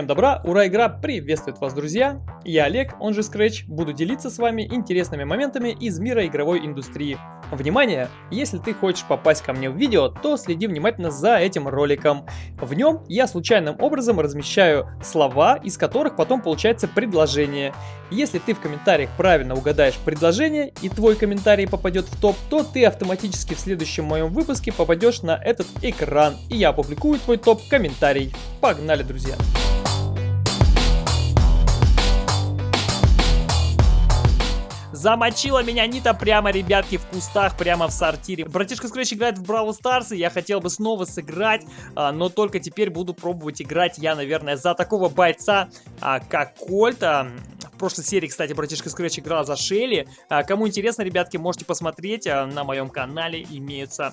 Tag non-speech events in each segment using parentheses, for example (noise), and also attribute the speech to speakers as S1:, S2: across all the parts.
S1: Всем добра, ура, игра приветствует вас, друзья! Я Олег, он же Scratch, буду делиться с вами интересными моментами из мира игровой индустрии. Внимание! Если ты хочешь попасть ко мне в видео, то следи внимательно за этим роликом. В нем я случайным образом размещаю слова, из которых потом получается предложение. Если ты в комментариях правильно угадаешь предложение и твой комментарий попадет в топ, то ты автоматически в следующем моем выпуске попадешь на этот экран, и я опубликую твой топ-комментарий. Погнали, друзья! Замочила меня Нита прямо, ребятки, в кустах, прямо в сортире. Братишка Scratch играет в Бравл Старс, и я хотел бы снова сыграть, а, но только теперь буду пробовать играть я, наверное, за такого бойца, а, как Кольт. А, в прошлой серии, кстати, братишка Scratch играл за Шелли. А, кому интересно, ребятки, можете посмотреть, на моем канале имеются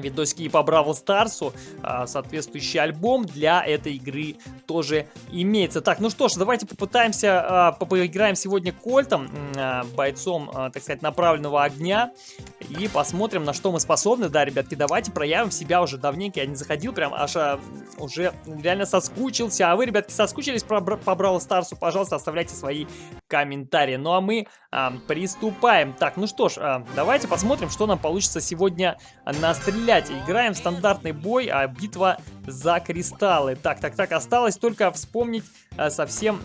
S1: видосики по Бравл Старсу. А, соответствующий альбом для этой игры тоже имеется. Так, ну что ж, давайте попытаемся, а, поиграем сегодня Кольтом, а, бойцом, так сказать, направленного огня. И посмотрим, на что мы способны. Да, ребятки, давайте проявим себя уже давненько. Я не заходил, прям аж уже реально соскучился. А вы, ребятки, соскучились по Бравл Старсу? Пожалуйста, оставляйте свои комментарии. Ну а мы а, приступаем. Так, ну что ж, а, давайте посмотрим, что нам получится сегодня настрелять. Играем в стандартный бой, а битва за кристаллы. Так, так, так, осталось только вспомнить а, совсем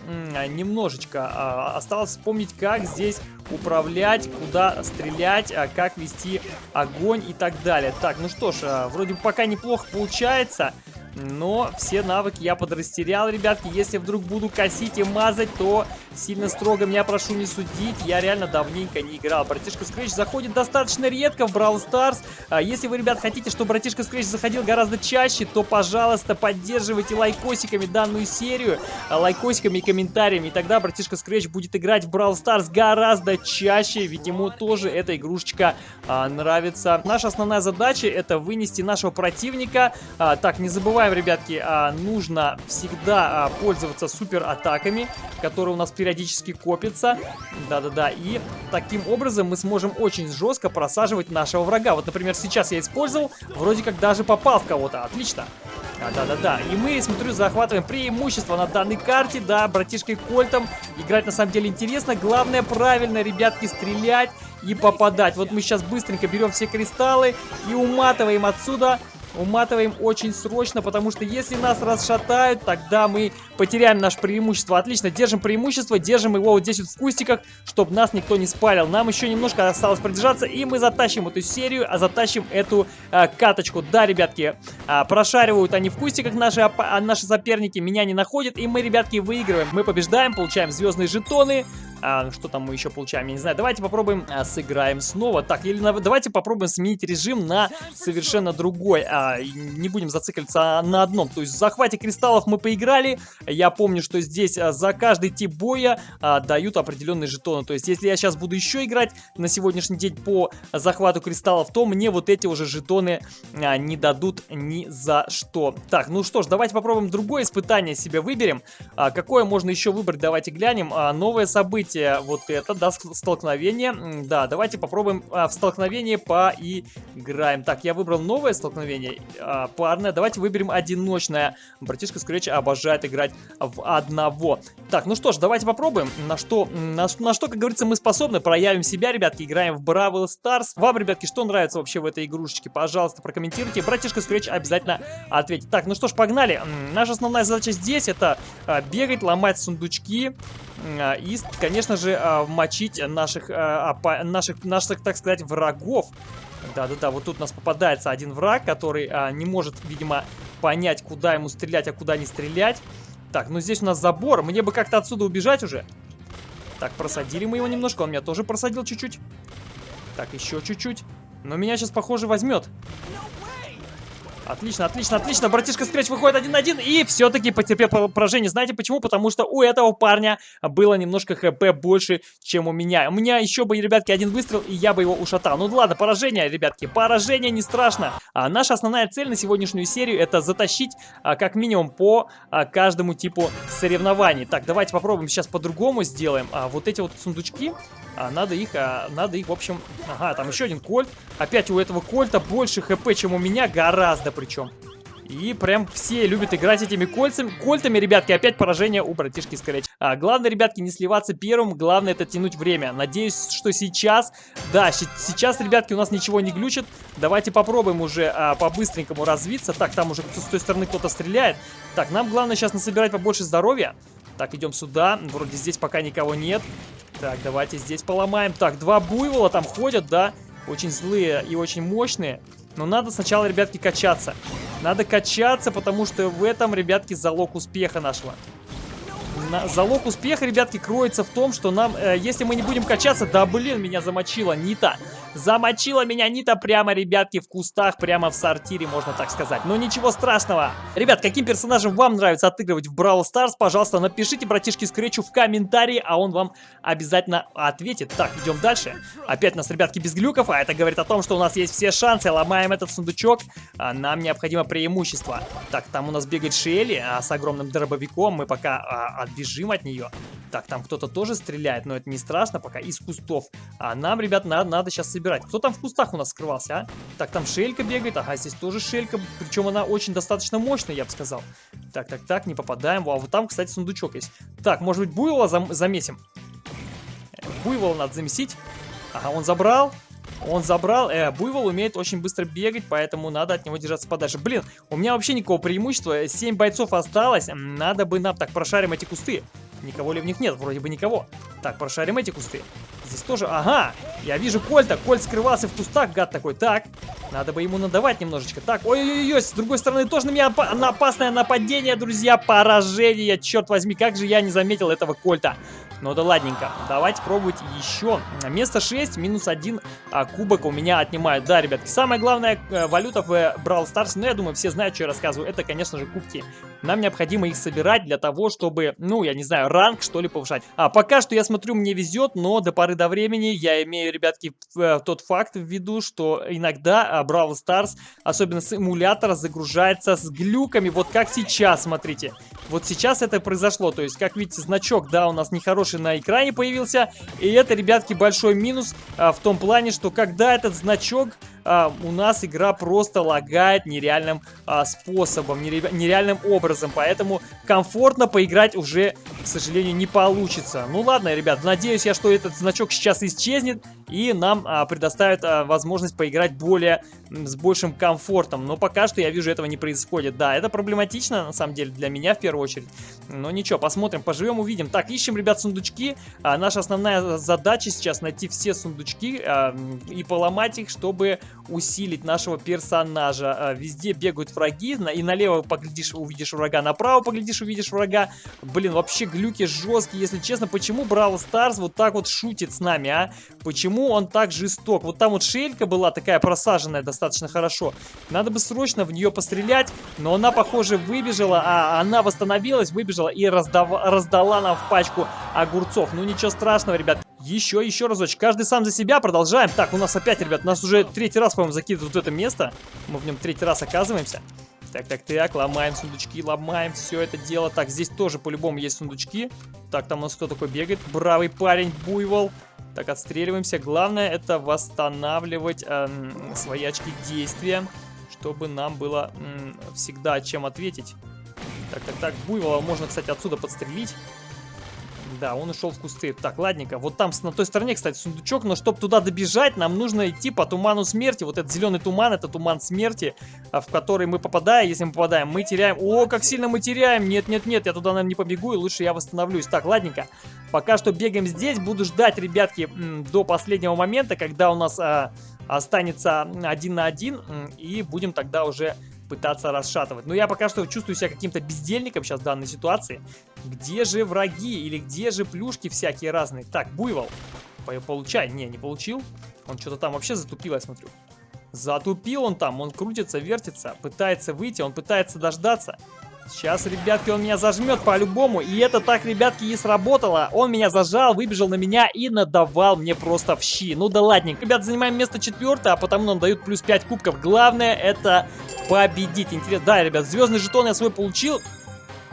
S1: немножечко. А, осталось вспомнить, как здесь управлять, куда стрелять, а, как вести огонь и так далее. Так, ну что ж, а, вроде пока неплохо получается. Но все навыки я подрастерял, ребятки. Если вдруг буду косить и мазать, то сильно строго меня прошу не судить. Я реально давненько не играл. Братишка Scratch заходит достаточно редко в Brawl Stars. А если вы, ребят, хотите, чтобы братишка Scratch заходил гораздо чаще, то, пожалуйста, поддерживайте лайкосиками данную серию. А, лайкосиками и комментариями. И тогда братишка Scratch будет играть в Brawl Stars гораздо чаще. Ведь ему тоже эта игрушечка а, нравится. Наша основная задача это вынести нашего противника. А, так, не забывайте забываем, ребятки, а, нужно всегда а, пользоваться супер атаками, которые у нас периодически копятся. Да-да-да. И таким образом мы сможем очень жестко просаживать нашего врага. Вот, например, сейчас я использовал, вроде как даже попал в кого-то. Отлично. Да-да-да. И мы, смотрю, захватываем преимущество на данной карте. Да, братишкой Кольтом. Играть на самом деле интересно. Главное правильно, ребятки, стрелять и попадать. Вот мы сейчас быстренько берем все кристаллы и уматываем отсюда Уматываем очень срочно, потому что если нас расшатают, тогда мы потеряем наше преимущество. Отлично, держим преимущество, держим его вот здесь вот в кустиках, чтобы нас никто не спалил. Нам еще немножко осталось продержаться, и мы затащим эту серию, а затащим эту а, каточку. Да, ребятки, а, прошаривают они в кустиках наши, а, наши соперники, меня не находят, и мы, ребятки, выигрываем. Мы побеждаем, получаем звездные жетоны, а, что там мы еще получаем, я не знаю. Давайте попробуем, а, сыграем снова. Так, или на, давайте попробуем сменить режим на совершенно другой. А, не будем зацикливаться на одном. То есть в захвате кристаллов мы поиграли. Я помню, что здесь а, за каждый тип боя а, дают определенные жетоны. То есть если я сейчас буду еще играть на сегодняшний день по захвату кристаллов, то мне вот эти уже жетоны а, не дадут ни за что. Так, ну что ж, давайте попробуем другое испытание себе выберем. А, какое можно еще выбрать, давайте глянем. А, новое событие давайте вот это, да, столкновение. Да, давайте попробуем а, в столкновение поиграем. Так, я выбрал новое столкновение, а, парное. Давайте выберем одиночное. Братишка Scratch обожает играть в одного. Так, ну что ж, давайте попробуем. На что, на, на что, как говорится, мы способны. Проявим себя, ребятки, играем в Бравл Старс. Вам, ребятки, что нравится вообще в этой игрушечке? Пожалуйста, прокомментируйте. Братишка Scratch обязательно ответит. Так, ну что ж, погнали. Наша основная задача здесь это а, бегать, ломать сундучки. А, и, конечно же, а, мочить наших, а, наших, наших, так сказать, врагов. Да-да-да, вот тут у нас попадается один враг, который не может, видимо, понять, куда ему стрелять, а куда не стрелять. Так, ну здесь у нас забор. Мне бы как-то отсюда убежать уже. Так, просадили мы его немножко. Он меня тоже просадил чуть-чуть. Так, еще чуть-чуть. Но меня сейчас, похоже, возьмет. Отлично, отлично, отлично. Братишка Скретч выходит один на один и все-таки потерпел поражение. Знаете почему? Потому что у этого парня было немножко хп больше, чем у меня. У меня еще бы, ребятки, один выстрел, и я бы его ушатал. Ну ладно, поражение, ребятки, поражение не страшно. А наша основная цель на сегодняшнюю серию это затащить а, как минимум по а, каждому типу соревнований. Так, давайте попробуем сейчас по-другому сделаем. А, вот эти вот сундучки, а, надо их, а, надо их, в общем... Ага, там еще один кольт. Опять у этого кольта больше хп, чем у меня, гораздо причем. И прям все любят играть этими кольцами. Кольтами, ребятки, опять поражение у братишки Scratch. А, главное, ребятки, не сливаться первым, главное это тянуть время. Надеюсь, что сейчас, да, сейчас, ребятки, у нас ничего не глючит. Давайте попробуем уже а, по-быстренькому развиться. Так, там уже с той стороны кто-то стреляет. Так, нам главное сейчас насобирать побольше здоровья. Так, идем сюда. Вроде здесь пока никого нет. Так, давайте здесь поломаем. Так, два буйвола там ходят, да. Очень злые и очень мощные. Но надо сначала, ребятки, качаться. Надо качаться, потому что в этом, ребятки, залог успеха нашего. На, залог успеха, ребятки, кроется в том, что нам, э, если мы не будем качаться... Да, блин, меня замочила Нита. Замочила меня Нита прямо, ребятки, в кустах, прямо в сортире, можно так сказать. Но ничего страшного. Ребят, каким персонажем вам нравится отыгрывать в Brawl Stars, пожалуйста, напишите братишке Скретчу в комментарии, а он вам обязательно ответит. Так, идем дальше. Опять у нас, ребятки, без глюков, а это говорит о том, что у нас есть все шансы. Ломаем этот сундучок, а нам необходимо преимущество. Так, там у нас бегает Шелли а, с огромным дробовиком, мы пока а, отбежим от нее. Так, там кто-то тоже стреляет, но это не страшно пока, из кустов. А нам, ребят, надо, надо сейчас собирать. Кто там в кустах у нас скрывался, а? Так, там шелька бегает, ага, здесь тоже шелька, причем она очень достаточно мощная, я бы сказал. Так, так, так, не попадаем. А вот там, кстати, сундучок есть. Так, может быть, буйвола зам замесим? Буйвола надо замесить. Ага, он забрал. Он забрал. Э, Буйвол умеет очень быстро бегать, поэтому надо от него держаться подальше. Блин, у меня вообще никакого преимущества. 7 бойцов осталось. Надо бы нам... Так, прошарим эти кусты. Никого ли в них нет? Вроде бы никого. Так, прошарим эти кусты. Здесь тоже... Ага! Я вижу Кольта. Кольт скрывался в кустах, гад такой. Так, надо бы ему надавать немножечко. Так, ой-ой-ой, с другой стороны тоже на меня опа на опасное нападение, друзья. Поражение, черт возьми, как же я не заметил этого Кольта. Ну да ладненько. Давайте пробовать еще. Место 6, минус 1 а, кубок у меня отнимают. Да, ребятки, самая главная э, валюта в э, Brawl Stars, ну я думаю, все знают, что я рассказываю, это, конечно же, кубки. Нам необходимо их собирать для того, чтобы, ну, я не знаю, ранг, что ли, повышать. А, пока что я смотрю, мне везет, но до поры до времени я имею, ребятки, э, тот факт в виду, что иногда а, Brawl Stars, особенно с эмулятора, загружается с глюками, вот как сейчас, смотрите. Вот сейчас это произошло, то есть, как видите, значок, да, у нас нехороший на экране появился, и это, ребятки, большой минус а, в том плане, что когда этот значок а, у нас игра просто лагает нереальным а, способом, нереальным образом. Поэтому комфортно поиграть уже, к сожалению, не получится. Ну ладно, ребят, надеюсь я, что этот значок сейчас исчезнет и нам а, предоставят а, возможность поиграть более, с большим комфортом. Но пока что я вижу, этого не происходит. Да, это проблематично, на самом деле, для меня в первую очередь. Но ничего, посмотрим, поживем, увидим. Так, ищем, ребят, сундучки. А, наша основная задача сейчас найти все сундучки а, и поломать их, чтобы усилить нашего персонажа. А, везде бегают враги, и налево поглядишь, увидишь врага, направо поглядишь, увидишь врага. Блин, вообще глюки жесткие, если честно. Почему Браво Старс вот так вот шутит с нами, а? Почему он так жесток? Вот там вот шелька была такая просаженная достаточно хорошо. Надо бы срочно в нее пострелять, но она, похоже, выбежала, а она восстановилась, выбежала и раздава, раздала нам в пачку огурцов. Ну ничего страшного, ребят. Еще, еще разочек. Каждый сам за себя. Продолжаем. Так, у нас опять, ребят, нас уже третий раз, по-моему, закидывают в это место. Мы в нем третий раз оказываемся. Так, так, так, ломаем сундучки, ломаем все это дело. Так, здесь тоже по-любому есть сундучки. Так, там у нас кто такой бегает? Бравый парень, буйвол. Так, отстреливаемся. Главное это восстанавливать эм, свои очки действия, чтобы нам было эм, всегда чем ответить. Так, так, так, буйвола можно, кстати, отсюда подстрелить. Да, он ушел в кусты. Так, ладненько. Вот там на той стороне, кстати, сундучок. Но чтобы туда добежать, нам нужно идти по туману смерти. Вот этот зеленый туман, это туман смерти, а, в который мы попадаем. Если мы попадаем, мы теряем. О, как сильно мы теряем. Нет, нет, нет, я туда, наверное, не побегу. И лучше я восстановлюсь. Так, ладненько. Пока что бегаем здесь. Буду ждать, ребятки, до последнего момента, когда у нас а, останется один на один. И будем тогда уже пытаться расшатывать. Но я пока что чувствую себя каким-то бездельником сейчас в данной ситуации. Где же враги или где же плюшки всякие разные? Так, буйвол. Получай. Не, не получил. Он что-то там вообще затупил, я смотрю. Затупил он там, он крутится, вертится, пытается выйти, он пытается дождаться. Сейчас, ребятки, он меня зажмет по-любому. И это так, ребятки, и сработало. Он меня зажал, выбежал на меня и надавал мне просто в щи. Ну да ладненько. Ребят, занимаем место четвертое, а потому нам дают плюс 5 кубков. Главное это победить. Интересно. Да, ребят, звездный жетон я свой получил.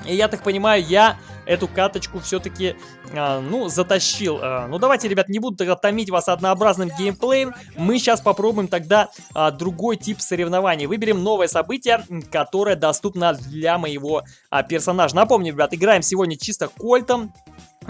S1: И я так понимаю, я эту каточку все-таки, а, ну, затащил. А, ну, давайте, ребят, не буду тогда томить вас однообразным геймплеем. Мы сейчас попробуем тогда а, другой тип соревнований. Выберем новое событие, которое доступно для моего а, персонажа. Напомню, ребят, играем сегодня чисто кольтом.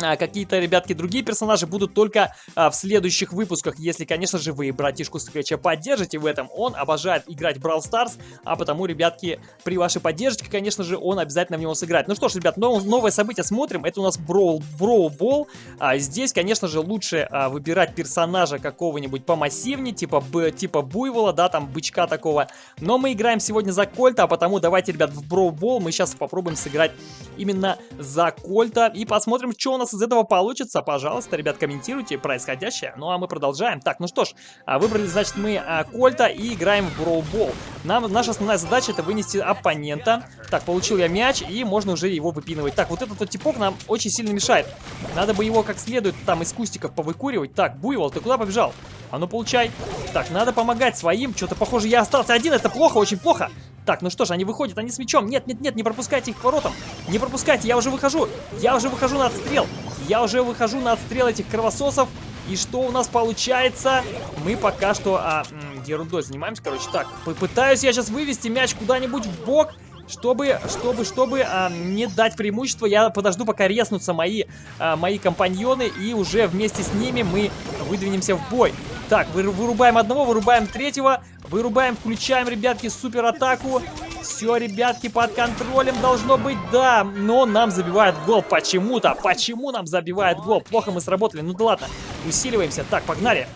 S1: А, какие-то, ребятки, другие персонажи будут только а, в следующих выпусках, если, конечно же, вы братишку Скретча поддержите в этом. Он обожает играть в Brawl Stars, а потому, ребятки, при вашей поддержке, конечно же, он обязательно в него сыграет. Ну что ж, ребят, нов новое событие смотрим. Это у нас Brawl, Brawl Ball. А, здесь, конечно же, лучше а, выбирать персонажа какого-нибудь помассивнее, типа, б, типа Буйвола, да, там, бычка такого. Но мы играем сегодня за Кольта, а потому давайте, ребят, в Brawl Ball мы сейчас попробуем сыграть именно за Кольта и посмотрим, что у нас из этого получится, пожалуйста, ребят, комментируйте происходящее. Ну, а мы продолжаем. Так, ну что ж, а, выбрали, значит, мы а, Кольта и играем в Броубол. Нам, наша основная задача это вынести оппонента. Так, получил я мяч, и можно уже его выпинывать. Так, вот этот вот типок нам очень сильно мешает. Надо бы его как следует там из кустиков повыкуривать. Так, Буйвол, ты куда побежал? А ну, получай. Так, надо помогать своим. Что-то, похоже, я остался один. Это плохо, очень плохо. Так, ну что ж, они выходят, они с мячом. Нет, нет, нет, не пропускайте их к воротам. Не пропускайте, я уже выхожу. Я уже выхожу на отстрел. Я уже выхожу на отстрел этих кровососов. И что у нас получается? Мы пока что а, ерундой занимаемся, короче. Так, попытаюсь я сейчас вывести мяч куда-нибудь в бок. Чтобы, чтобы, чтобы а, не дать преимущество, я подожду, пока резнутся мои, а, мои компаньоны, и уже вместе с ними мы выдвинемся в бой. Так, вырубаем одного, вырубаем третьего. Вырубаем, включаем, ребятки, супер атаку. Все, ребятки, под контролем должно быть, да. Но нам забивает гол почему-то. Почему нам забивает гол? Плохо мы сработали. Ну да ладно, усиливаемся. Так, погнали.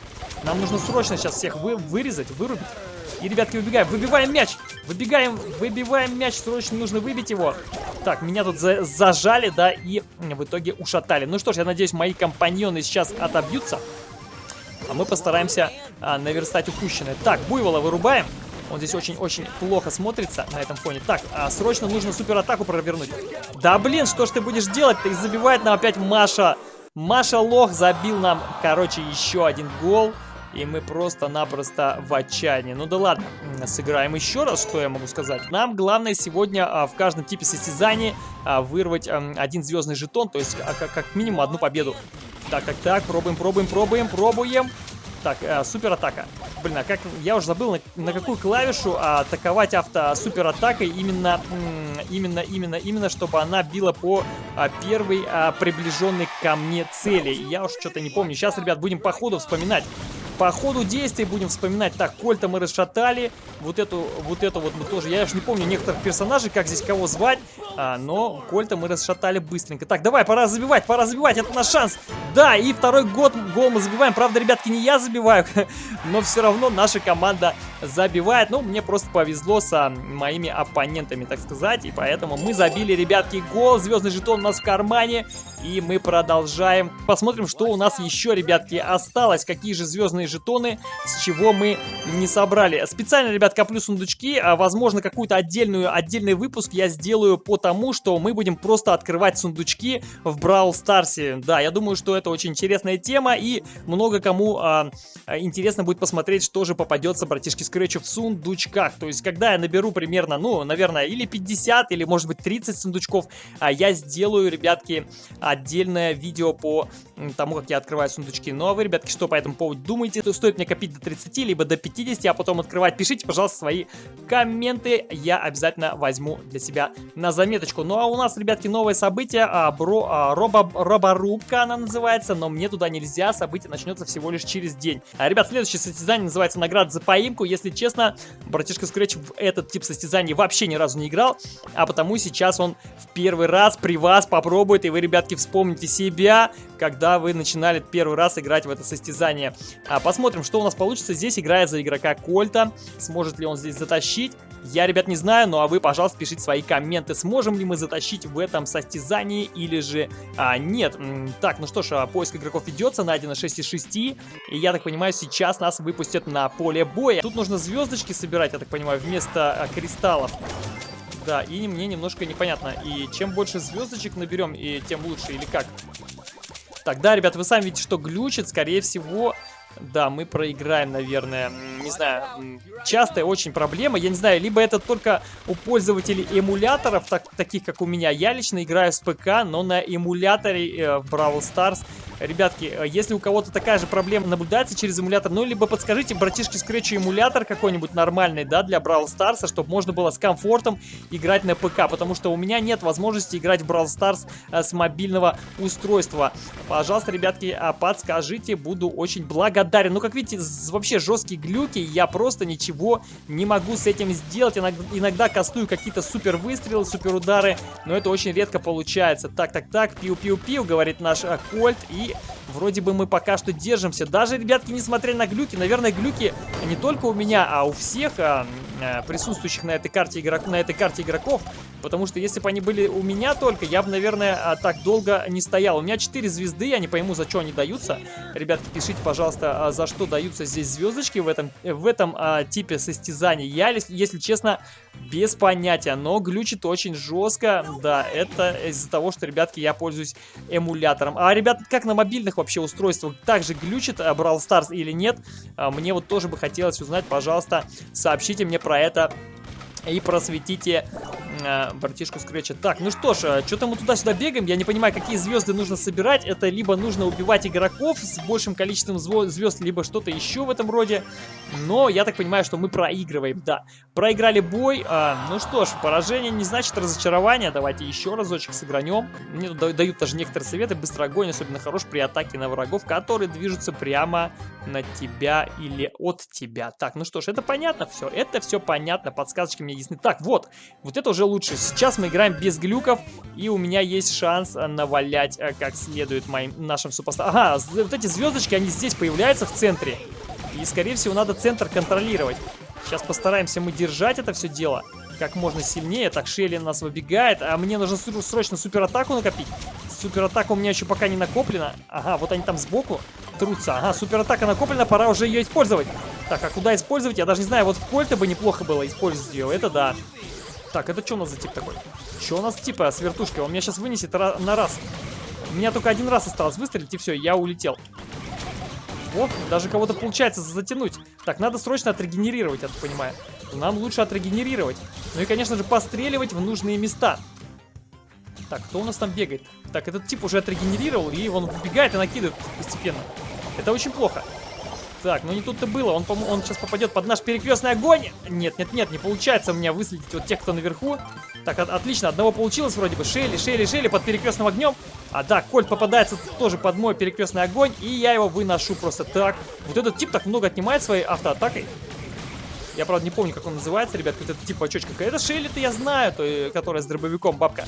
S1: Нам нужно срочно сейчас всех вы вырезать, вырубить. И, ребятки, выбегаем. Выбиваем мяч. Выбегаем, выбиваем мяч. Срочно нужно выбить его. Так, меня тут за зажали, да, и в итоге ушатали. Ну что ж, я надеюсь, мои компаньоны сейчас отобьются. А мы постараемся а, наверстать упущенное. Так, Буйвола вырубаем. Он здесь очень-очень плохо смотрится на этом фоне. Так, а, срочно нужно суператаку провернуть. Да блин, что ж ты будешь делать-то? И забивает нам опять Маша. Маша Лох забил нам, короче, еще один гол. И мы просто-напросто в отчаянии. Ну да ладно, сыграем еще раз, что я могу сказать. Нам главное сегодня а, в каждом типе состязания а, вырвать а, один звездный жетон, то есть а, как, как минимум одну победу. Так, так, так, пробуем, пробуем, пробуем, пробуем. Так, э, супер атака. Блин, а как я уже забыл, на, на какую клавишу атаковать авто супер атакой именно, именно, именно, именно, чтобы она била по а, первой а, приближенной ко мне цели. Я уж что-то не помню. Сейчас, ребят, будем по ходу вспоминать. По ходу действий будем вспоминать. Так, Кольта мы расшатали. Вот эту, вот эту вот мы тоже. Я уж не помню некоторых персонажей, как здесь кого звать. А, но Кольта мы расшатали быстренько. Так, давай, пора забивать, пора забивать. Это наш шанс. Да, и второй год гол мы забиваем. Правда, ребятки, не я забиваю, (laughs) но все равно наша команда забивает. Ну, мне просто повезло с а, моими оппонентами, так сказать. И поэтому мы забили, ребятки, гол. Звездный жетон у нас в кармане. И мы продолжаем. Посмотрим, что у нас еще, ребятки, осталось. Какие же звездные жетоны, с чего мы не собрали. Специально, ребят, коплю сундучки. А, возможно, какую-то отдельную, отдельный выпуск я сделаю по тому, что мы будем просто открывать сундучки в Brawl Старсе. Да, я думаю, что это очень интересная тема. И много кому а, интересно будет посмотреть, что же попадется, братишки Скретчу, в сундучках. То есть, когда я наберу примерно, ну, наверное, или 50, или, может быть, 30 сундучков, а, я сделаю, ребятки, отдельное видео по тому, как я открываю сундучки. Ну а вы, ребятки, что по этому поводу думаете? То стоит мне копить до 30, либо до 50, а потом открывать? Пишите, пожалуйста, свои комменты. Я обязательно возьму для себя на заметочку. Ну а у нас, ребятки, новое событие. А, бро, а, робо, роборубка она называется, но мне туда нельзя. Событие начнется всего лишь через день. А, ребят, следующее состязание называется награда за поимку. Если честно, братишка Scratch в этот тип состязаний вообще ни разу не играл, а потому сейчас он в первый раз при вас попробует, и вы, ребятки, вспомните себя, когда вы начинали первый раз играть в это состязание. А, посмотрим, что у нас получится. Здесь играя за игрока Кольта. Сможет ли он здесь затащить? Я, ребят, не знаю, ну а вы, пожалуйста, пишите свои комменты. Сможем ли мы затащить в этом состязании или же а, нет. Так, ну что ж, а, поиск игроков ведется, найдено 6 из 6. И я так понимаю, сейчас нас выпустят на поле боя. Тут нужно звездочки собирать, я так понимаю, вместо а, кристаллов. Да, и мне немножко непонятно. И чем больше звездочек наберем, и тем лучше, или как? Так, да, ребят, вы сами видите, что глючит, скорее всего, Да, мы проиграем, наверное. Не знаю, частая очень проблема. Я не знаю, либо это только у пользователей эмуляторов, так, таких как у меня. Я лично играю с ПК, но на эмуляторе э, в Brawl Stars Ребятки, э, если у кого-то такая же проблема наблюдается через эмулятор, ну, либо подскажите, братишки, скретчу эмулятор какой-нибудь нормальный, да, для Brawl Stars, чтобы можно было с комфортом играть на ПК, потому что у меня нет возможности играть в Brawl Stars э, с мобильного устройства. Пожалуйста, ребятки, а, подскажите, буду очень благодарен. Ну, как видите, вообще жесткие глюки, я просто ничего не могу с этим сделать. Иногда, иногда кастую какие-то супер выстрелы, супер удары, но это очень редко получается. Так, так, так, пиу-пиу-пиу, говорит наш а, Кольт, и вроде бы мы пока что держимся. Даже, ребятки, несмотря на глюки, наверное, глюки не только у меня, а у всех а, а, присутствующих на этой карте игрок, на этой карте игроков. Потому что если бы они были у меня только, я бы, наверное, а, так долго не стоял. У меня 4 звезды, я не пойму, за что они даются. Ребятки, пишите, пожалуйста, а, за что даются здесь звездочки в этом, в этом а, типе состязаний. Я, если честно, без понятия, но глючит очень жестко. Да, это из-за того, что, ребятки, я пользуюсь эмулятором. А, ребят, как на мобильных вообще устройствах также глючит Brawl Stars или нет? Мне вот тоже бы хотелось узнать, пожалуйста, сообщите мне про это и просветите э, братишку Скретча. Так, ну что ж, э, что-то мы туда-сюда бегаем. Я не понимаю, какие звезды нужно собирать. Это либо нужно убивать игроков с большим количеством звезд, либо что-то еще в этом роде. Но я так понимаю, что мы проигрываем. Да, проиграли бой. А, ну что ж, поражение не значит разочарование. Давайте еще разочек сыгранем. Мне дают даже некоторые советы. Быстрый огонь особенно хорош при атаке на врагов, которые движутся прямо на тебя или от тебя. Так, ну что ж, это понятно все. Это все понятно. Подсказочки мне ясны. Так, вот. Вот это уже лучше. Сейчас мы играем без глюков. И у меня есть шанс навалять э, как следует моим нашим супостатам. Ага, вот эти звездочки, они здесь появляются в центре. И, скорее всего, надо центр контролировать. Сейчас постараемся мы держать это все дело как можно сильнее. Так, Шелли нас выбегает. А мне нужно срочно суператаку накопить. Суператака у меня еще пока не накоплена. Ага, вот они там сбоку трутся. Ага, суператака накоплена, пора уже ее использовать. Так, а куда использовать? Я даже не знаю. Вот в кольте бы неплохо было использовать ее. Это да. Так, это что у нас за тип такой? Что у нас типа с вертушкой? Он меня сейчас вынесет на раз. У меня только один раз осталось выстрелить, и все, я улетел. Вот, даже кого-то получается затянуть. Так, надо срочно отрегенерировать, я так понимаю. Нам лучше отрегенерировать. Ну и, конечно же, постреливать в нужные места. Так, кто у нас там бегает? Так, этот тип уже отрегенерировал, и он вбегает и накидывает постепенно. Это очень плохо. Так, ну не тут-то было. Он, он сейчас попадет под наш перекрестный огонь. Нет, нет, нет, не получается у меня выследить вот тех, кто наверху. Так, от, отлично, одного получилось вроде бы. Шейли, Шейли, Шейли под перекрестным огнем. А, да, Кольт попадается тоже под мой перекрестный огонь, и я его выношу просто так. Вот этот тип так много отнимает своей автоатакой. Я, правда, не помню, как он называется, ребят, вот этот тип очочка. Это Шелли-то я знаю, то, которая с дробовиком, бабка.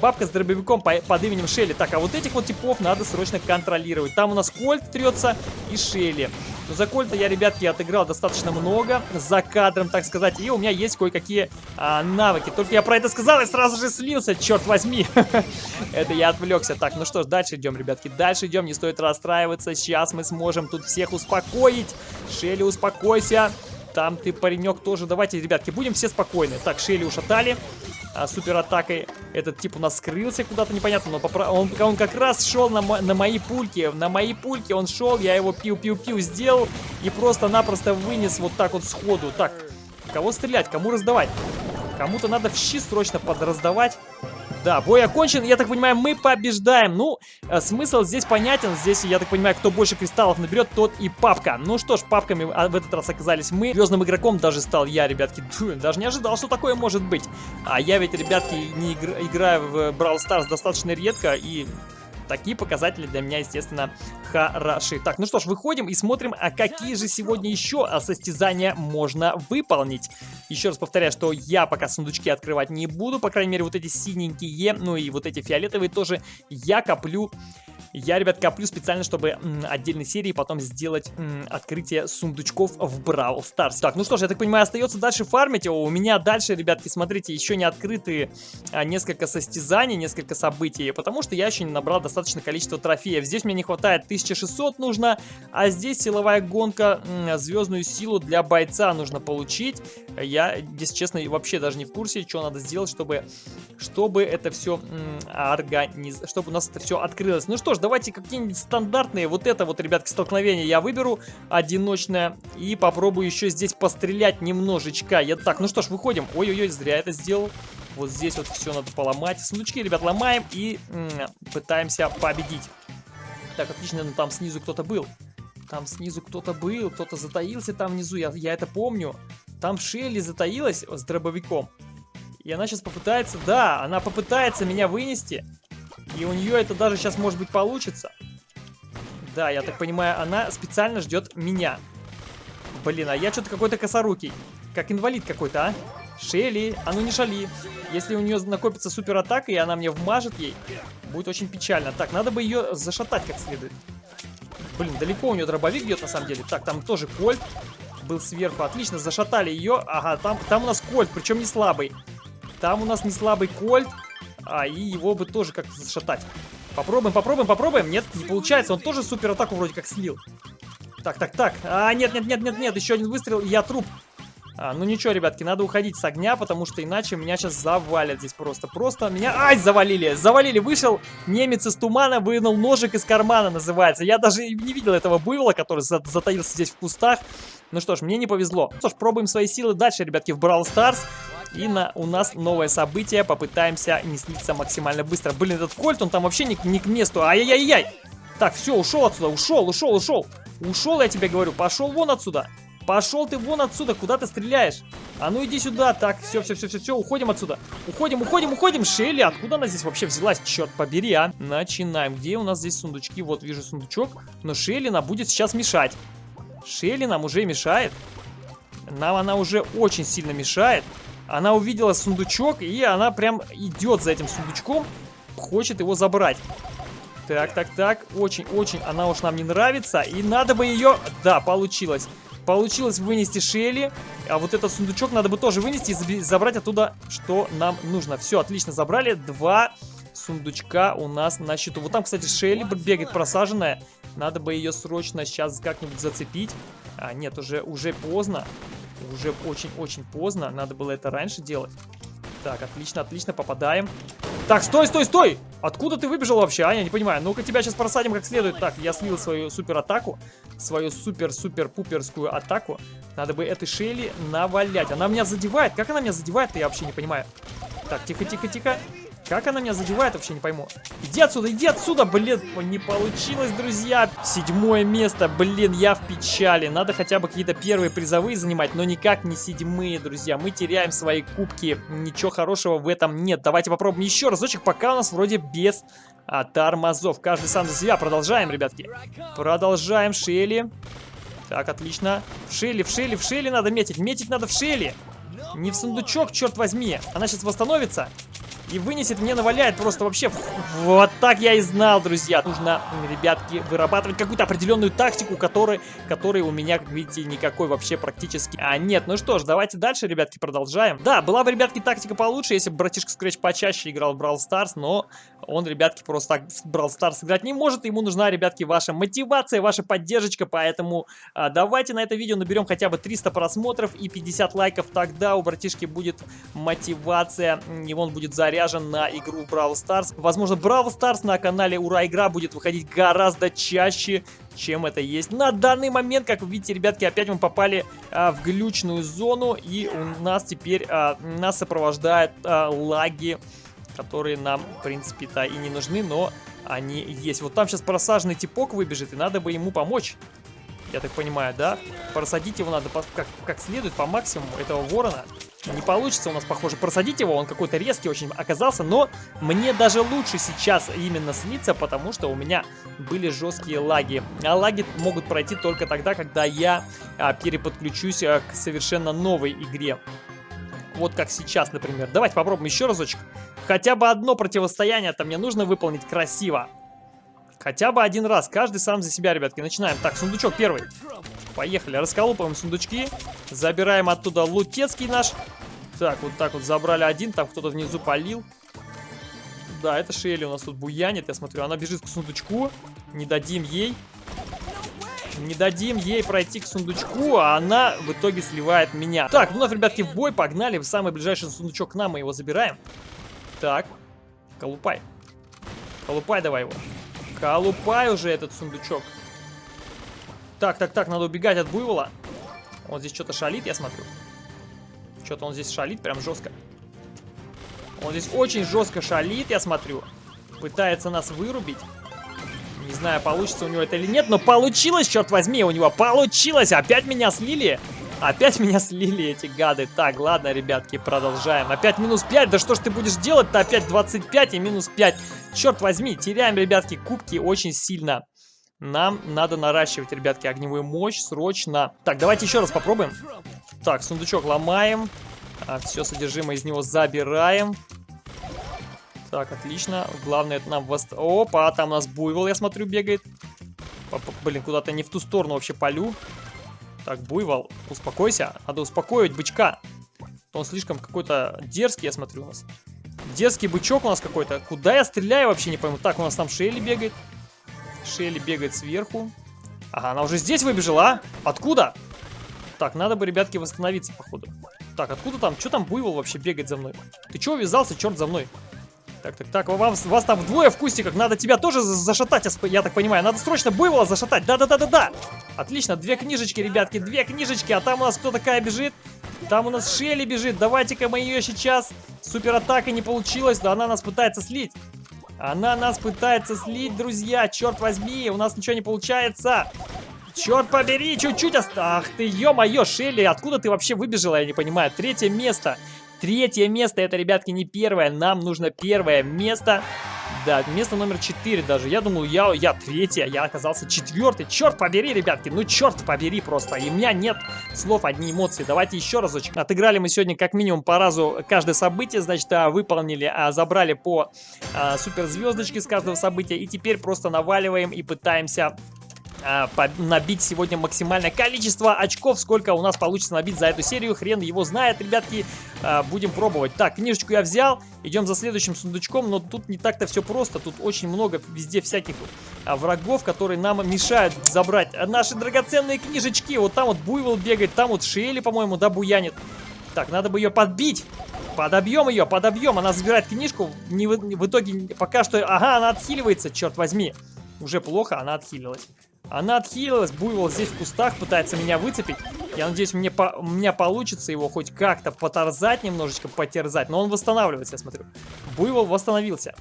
S1: Бабка с дробовиком по, под именем Шелли. Так, а вот этих вот типов надо срочно контролировать. Там у нас Кольт трется и Шелли. Но за Кольта я, ребятки, отыграл достаточно много, за кадром, так сказать, и у меня есть кое-какие а, навыки. Только я про это сказал и сразу же слился, черт возьми. (laughs) это я отвлекся. Так, ну что ж, дальше идем, ребятки, дальше идем, не стоит расстраиваться. Сейчас мы сможем тут всех успокоить. Шелли, успокойся. Там ты, паренек, тоже. Давайте, ребятки, будем все спокойны. Так, Шелли ушатали а, супер атакой. Этот тип у нас скрылся куда-то непонятно, но попро... он, он как раз шел на, на мои пульки. На мои пульки он шел, я его пиу-пиу-пиу сделал и просто-напросто вынес вот так вот сходу. Так, кого стрелять, кому раздавать? Кому-то надо в щи срочно подраздавать. Да, бой окончен. Я так понимаю, мы побеждаем. Ну, э, смысл здесь понятен. Здесь, я так понимаю, кто больше кристаллов наберет, тот и папка. Ну что ж, папками а, в этот раз оказались мы. Звездным игроком даже стал я, ребятки. Фу, даже не ожидал, что такое может быть. А я ведь, ребятки, не игр играю в Brawl Stars достаточно редко. И Такие показатели для меня, естественно, хороши. Так, ну что ж, выходим и смотрим, а какие же сегодня еще состязания можно выполнить. Еще раз повторяю, что я пока сундучки открывать не буду, по крайней мере, вот эти синенькие, ну и вот эти фиолетовые тоже я коплю я, ребят, коплю специально, чтобы отдельной серии потом сделать открытие сундучков в Brawl Stars. Так, ну что ж, я так понимаю, остается дальше фармить. У меня дальше, ребятки, смотрите, еще не открыты а, несколько состязаний, несколько событий, потому что я еще не набрал достаточное количество трофеев. Здесь мне не хватает 1600 нужно, а здесь силовая гонка, звездную силу для бойца нужно получить. Я, если честно, вообще даже не в курсе, что надо сделать, чтобы, чтобы это все организ... чтобы у нас это все открылось. Ну что ж, давайте какие-нибудь стандартные. Вот это вот, ребятки, столкновение я выберу. Одиночное. И попробую еще здесь пострелять немножечко. Я так, ну что ж, выходим. Ой-ой-ой, зря это сделал. Вот здесь вот все надо поломать. Сундучки, ребят, ломаем и пытаемся победить. Так, отлично, ну там снизу кто-то был. Там снизу кто-то был, кто-то затаился там внизу, я, я это помню. Там Шелли затаилась с дробовиком. И она сейчас попытается, да, она попытается меня вынести. И у нее это даже сейчас, может быть, получится. Да, я так понимаю, она специально ждет меня. Блин, а я что-то какой-то косорукий. Как инвалид какой-то, а? Шелли, а ну не шали. Если у нее накопится супер атака, и она мне вмажет ей, будет очень печально. Так, надо бы ее зашатать как следует. Блин, далеко у нее дробовик бьет на самом деле. Так, там тоже кольт был сверху. Отлично, зашатали ее. Ага, там, там у нас кольт, причем не слабый. Там у нас не слабый кольт. А, и его бы тоже как-то зашатать. Попробуем, попробуем, попробуем. Нет, не получается. Он тоже супер атаку вроде как слил. Так, так, так. А, нет, нет, нет, нет, нет. Еще один выстрел, и я труп. А, ну ничего, ребятки, надо уходить с огня, потому что иначе меня сейчас завалят здесь просто. Просто меня... Ай, завалили! Завалили! Вышел немец из тумана, вынул ножик из кармана, называется. Я даже не видел этого буйвола, который затаился здесь в кустах. Ну что ж, мне не повезло. Ну что ж, пробуем свои силы дальше, ребятки, в Brawl Stars. И на, у нас новое событие. Попытаемся не слиться максимально быстро. Блин, этот кольт, он там вообще не, не к месту. Ай-яй-яй-яй! Так, все, ушел отсюда, ушел, ушел, ушел. Ушел, я тебе говорю, пошел вон отсюда. Пошел ты вон отсюда, куда ты стреляешь? А ну иди сюда, так, все, все, все, все, все, уходим отсюда. Уходим, уходим, уходим. Шелли, откуда она здесь вообще взялась? Черт побери, а. Начинаем. Где у нас здесь сундучки? Вот, вижу сундучок. Но Шелли нам будет сейчас мешать. Шелли нам уже мешает. Нам она уже очень сильно мешает. Она увидела сундучок, и она прям идет за этим сундучком. Хочет его забрать. Так, так, так. Очень-очень она уж нам не нравится. И надо бы ее... Да, получилось. Получилось вынести Шелли. А вот этот сундучок надо бы тоже вынести и забрать оттуда, что нам нужно. Все, отлично, забрали. Два сундучка у нас на счету. Вот там, кстати, Шелли бегает просаженная. Надо бы ее срочно сейчас как-нибудь зацепить. А, нет, уже, уже поздно. Уже очень-очень поздно. Надо было это раньше делать. Так, отлично, отлично, попадаем. Так, стой, стой, стой! Откуда ты выбежал вообще, а? Я не понимаю. Ну-ка тебя сейчас просадим как следует. Так, я слил свою супер атаку. Свою супер-супер-пуперскую атаку. Надо бы этой Шейли навалять. Она меня задевает. Как она меня задевает, я вообще не понимаю. Так, тихо-тихо-тихо. Как она меня задевает, вообще не пойму. Иди отсюда, иди отсюда, блин. Не получилось, друзья. Седьмое место, блин, я в печали. Надо хотя бы какие-то первые призовые занимать, но никак не седьмые, друзья. Мы теряем свои кубки. Ничего хорошего в этом нет. Давайте попробуем еще разочек, пока у нас вроде без а, тормозов. Каждый сам за себя. Продолжаем, ребятки. Продолжаем. Шелли. Так, отлично. В Шелли, в Шелли, в Шелли надо метить. Метить надо в Шелли. Не в сундучок, черт возьми. Она сейчас восстановится и вынесет, мне наваляет просто вообще. Вот так я и знал, друзья. Нужно, ребятки, вырабатывать какую-то определенную тактику, которой, которой у меня, как видите, никакой вообще практически а нет. Ну что ж, давайте дальше, ребятки, продолжаем. Да, была бы, ребятки, тактика получше, если бы братишка Scratch почаще играл в Brawl Stars, но он, ребятки, просто так в Brawl Stars играть не может. Ему нужна, ребятки, ваша мотивация, ваша поддержка, поэтому а, давайте на это видео наберем хотя бы 300 просмотров и 50 лайков, тогда у братишки будет мотивация, и он будет заряжен заряжен на игру в Brawl Stars. Возможно, Brawl Stars на канале Ура Игра будет выходить гораздо чаще, чем это есть на данный момент. Как вы видите, ребятки, опять мы попали а, в глючную зону, и у нас теперь а, нас сопровождают а, лаги, которые нам, в принципе-то, и не нужны, но они есть. Вот там сейчас просаженный типок выбежит, и надо бы ему помочь. Я так понимаю, да? Просадить его надо как, как следует, по максимуму, этого ворона. Не получится у нас, похоже, просадить его, он какой-то резкий очень оказался, но мне даже лучше сейчас именно слиться, потому что у меня были жесткие лаги. А лаги могут пройти только тогда, когда я а, переподключусь а, к совершенно новой игре. Вот как сейчас, например. Давайте попробуем еще разочек. Хотя бы одно противостояние-то мне нужно выполнить красиво. Хотя бы один раз. Каждый сам за себя, ребятки. Начинаем. Так, сундучок первый. Поехали. Расколупаем сундучки. Забираем оттуда лутецкий наш. Так, вот так вот забрали один. Там кто-то внизу полил. Да, это Шелли у нас тут буянит, я смотрю. Она бежит к сундучку. Не дадим ей. Не дадим ей пройти к сундучку, а она в итоге сливает меня. Так, ну, ребятки, в бой погнали. В самый ближайший сундучок к нам мы его забираем. Так, колупай. Колупай давай его. Колупай уже этот сундучок. Так, так, так, надо убегать от буйвола. Он здесь что-то шалит, я смотрю. Что-то он здесь шалит прям жестко. Он здесь очень жестко шалит, я смотрю. Пытается нас вырубить. Не знаю, получится у него это или нет, но получилось, черт возьми, у него получилось. Опять меня слили. Опять меня слили эти гады. Так, ладно, ребятки, продолжаем. Опять минус 5. Да что ж ты будешь делать-то? Опять 25 и минус 5. Черт возьми, теряем, ребятки, кубки очень сильно. Нам надо наращивать, ребятки, огневую мощь срочно. Так, давайте еще раз попробуем. Так, сундучок ломаем. А, все содержимое из него забираем. Так, отлично. Главное, это нам... Вост... Опа, там у нас буйвол, я смотрю, бегает. Блин, куда-то не в ту сторону вообще полю. Так, буйвол, успокойся. Надо успокоить бычка. Он слишком какой-то дерзкий, я смотрю, у нас. Дерзкий бычок у нас какой-то. Куда я стреляю, вообще не пойму. Так, у нас там Шелли бегает. Шелли бегает сверху. Ага, она уже здесь выбежала, а? Откуда? Так, надо бы, ребятки, восстановиться, походу. Так, откуда там? Что там буйвол вообще бегает за мной? Ты чего вязался, черт, за мной? Так, так, так, вас, вас там двое в кустиках, надо тебя тоже зашатать, я так понимаю. Надо срочно буйвола зашатать, да-да-да-да-да. Отлично, две книжечки, ребятки, две книжечки, а там у нас кто такая бежит? Там у нас Шелли бежит, давайте-ка мы ее сейчас. Супер атака не получилась, да она нас пытается слить. Она нас пытается слить, друзья, черт возьми, у нас ничего не получается. Черт побери, чуть-чуть ост... Ах ты, ё-моё, Шелли, откуда ты вообще выбежала, я не понимаю. Третье место. Третье место, это, ребятки, не первое. Нам нужно первое место. Да, место номер 4 даже. Я думал, я, я третье, я оказался четвертый. Черт побери, ребятки, ну черт побери просто. И у меня нет слов, одни эмоции. Давайте еще разочек. Отыграли мы сегодня как минимум по разу каждое событие, значит, а, выполнили, а, забрали по а, суперзвездочке с каждого события. И теперь просто наваливаем и пытаемся набить сегодня максимальное количество очков. Сколько у нас получится набить за эту серию, хрен его знает, ребятки. А, будем пробовать. Так, книжечку я взял. Идем за следующим сундучком, но тут не так-то все просто. Тут очень много везде всяких а, врагов, которые нам мешают забрать наши драгоценные книжечки. Вот там вот Буйвол бегает, там вот Шелли, по-моему, да, буянит. Так, надо бы ее подбить. Подобьем ее, подобьем. Она забирает книжку. Не в, в итоге пока что... Ага, она отхиливается, черт возьми. Уже плохо, она отхилилась. Она отхилилась, буйвол здесь в кустах, пытается меня выцепить. Я надеюсь, мне по у меня получится его хоть как-то поторзать немножечко, потерзать. Но он восстанавливается, я смотрю. Буйвол восстановился.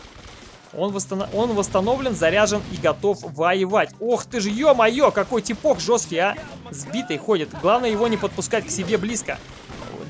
S1: Он, восстанов... он восстановлен, заряжен и готов воевать. Ох ты ж, ё-моё, какой типок жесткий, а! Сбитый ходит. Главное его не подпускать к себе близко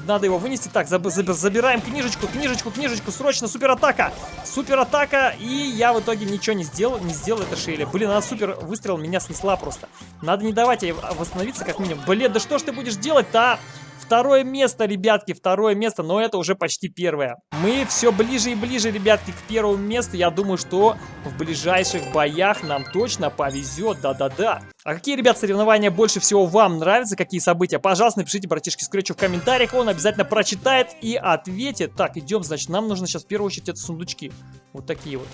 S1: надо его вынести. Так, заб заб забираем книжечку, книжечку, книжечку, срочно суператака. Суператака, и я в итоге ничего не сделал, не сделал это Шейли. Блин, она супер выстрел меня снесла просто. Надо не давать ей восстановиться как минимум. Блин, да что ж ты будешь делать-то, а? Второе место, ребятки, второе место, но это уже почти первое. Мы все ближе и ближе, ребятки, к первому месту. Я думаю, что в ближайших боях нам точно повезет, да-да-да. А какие, ребят, соревнования больше всего вам нравятся? Какие события? Пожалуйста, напишите братишке Скретчу в комментариях. Он обязательно прочитает и ответит. Так, идем, значит, нам нужно сейчас в первую очередь это сундучки. Вот такие вот.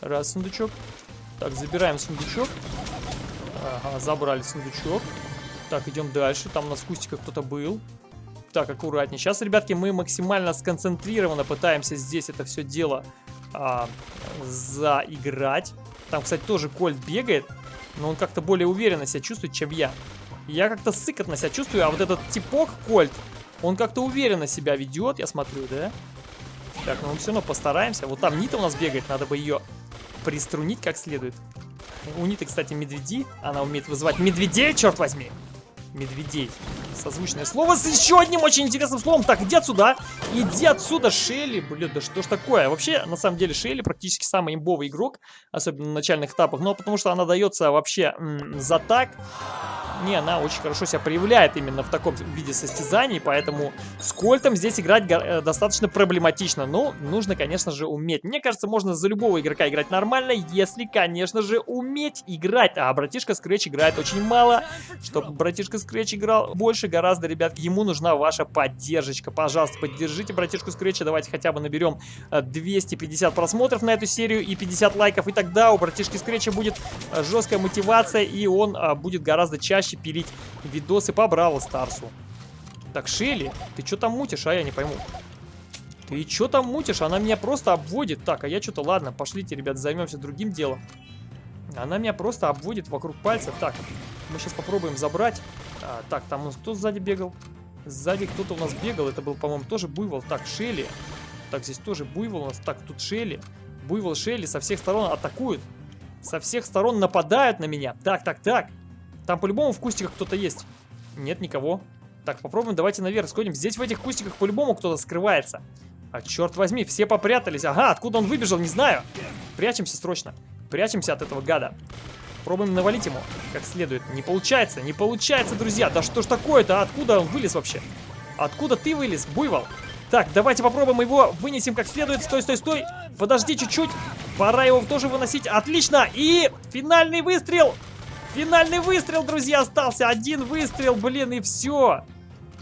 S1: Раз сундучок. Так, забираем сундучок. Ага, забрали сундучок. Так, идем дальше. Там у нас в кустиках кто-то был. Так, аккуратнее. Сейчас, ребятки, мы максимально сконцентрированно пытаемся здесь это все дело а, заиграть. Там, кстати, тоже Кольт бегает, но он как-то более уверенно себя чувствует, чем я. Я как-то сыкотно себя чувствую, а вот этот типок Кольт, он как-то уверенно себя ведет, я смотрю, да? Так, ну мы все равно постараемся. Вот там Нита у нас бегает, надо бы ее приструнить как следует. У Ниты, кстати, медведи. Она умеет вызывать медведей, черт возьми медведей. Созвучное слово с еще одним очень интересным словом. Так, иди отсюда. Иди отсюда, Шелли. Блин, да что ж такое? Вообще, на самом деле, Шелли практически самый имбовый игрок. Особенно на начальных этапах. Но потому что она дается вообще за так не, она очень хорошо себя проявляет именно в таком виде состязаний, поэтому с Кольтом здесь играть э, достаточно проблематично. Но нужно, конечно же, уметь. Мне кажется, можно за любого игрока играть нормально, если, конечно же, уметь играть. А братишка Scratch играет очень мало. Чтобы братишка Scratch играл больше гораздо, ребят, ему нужна ваша поддержка. Пожалуйста, поддержите братишку Scratch, давайте хотя бы наберем 250 э, просмотров на эту серию и 50 лайков, и тогда у братишки Scratch будет э, жесткая мотивация, и он будет гораздо чаще чаще пилить видосы по Бравл Старсу. Так, Шелли, ты что там мутишь, а я не пойму. Ты что там мутишь? Она меня просто обводит. Так, а я что-то, ладно, пошлите, ребят, займемся другим делом. Она меня просто обводит вокруг пальца. Так, мы сейчас попробуем забрать. А, так, там у нас кто сзади бегал? Сзади кто-то у нас бегал. Это был, по-моему, тоже буйвол. Так, Шелли. Так, здесь тоже буйвол у нас. Так, тут Шелли. Буйвол Шелли со всех сторон атакуют. Со всех сторон нападают на меня. Так, так, так. Там по-любому в кустиках кто-то есть. Нет никого. Так, попробуем, давайте наверх сходим. Здесь в этих кустиках по-любому кто-то скрывается. А черт возьми, все попрятались. Ага, откуда он выбежал, не знаю. Прячемся срочно. Прячемся от этого гада. Пробуем навалить ему как следует. Не получается, не получается, друзья. Да что ж такое-то? Откуда он вылез вообще? Откуда ты вылез, буйвол? Так, давайте попробуем его вынесем как следует. Стой, стой, стой. Подожди чуть-чуть. Пора его тоже выносить. Отлично. И финальный выстрел. Финальный выстрел, друзья, остался. Один выстрел, блин, и все.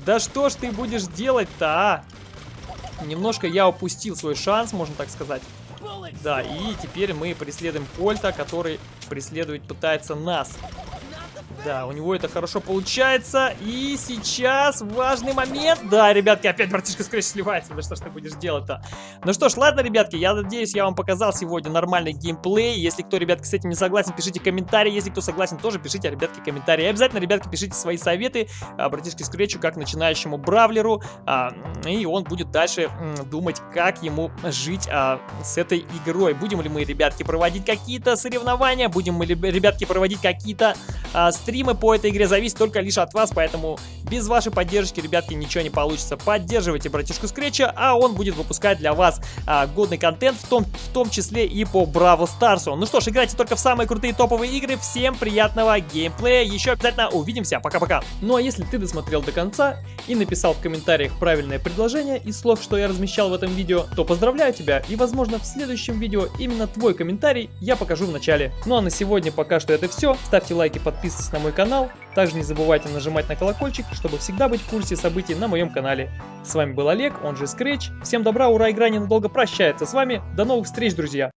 S1: Да что ж ты будешь делать-то, а? Немножко я упустил свой шанс, можно так сказать. Да, и теперь мы преследуем Кольта, который преследовать пытается нас. Да, у него это хорошо получается. И сейчас важный момент. Да, ребятки, опять братишка Скрэч сливается. Да что ж ты будешь делать-то? Ну что ж, ладно, ребятки, я надеюсь, я вам показал сегодня нормальный геймплей. Если кто, ребятки, с этим не согласен, пишите комментарии. Если кто согласен, тоже пишите, ребятки, комментарии. И обязательно, ребятки, пишите свои советы а, братишке Скретчу, как начинающему бравлеру. А, и он будет дальше м, думать, как ему жить а, с этой игрой. Будем ли мы, ребятки, проводить какие-то соревнования? Будем мы, ребятки, проводить какие-то а, стримы по этой игре зависит только лишь от вас, поэтому без вашей поддержки, ребятки, ничего не получится. Поддерживайте братишку Скретча, а он будет выпускать для вас а, годный контент, в том, в том числе и по Браво Старсу. Ну что ж, играйте только в самые крутые топовые игры. Всем приятного геймплея. Еще обязательно увидимся. Пока-пока. Ну а если ты досмотрел до конца и написал в комментариях правильное предложение из слов, что я размещал в этом видео, то поздравляю тебя. И возможно в следующем видео именно твой комментарий я покажу в начале. Ну а на сегодня пока что это все. Ставьте лайки, подписывайтесь на мой канал. Также не забывайте нажимать на колокольчик, чтобы всегда быть в курсе событий на моем канале. С вами был Олег, он же Scratch. Всем добра, ура, игра ненадолго прощается с вами. До новых встреч, друзья!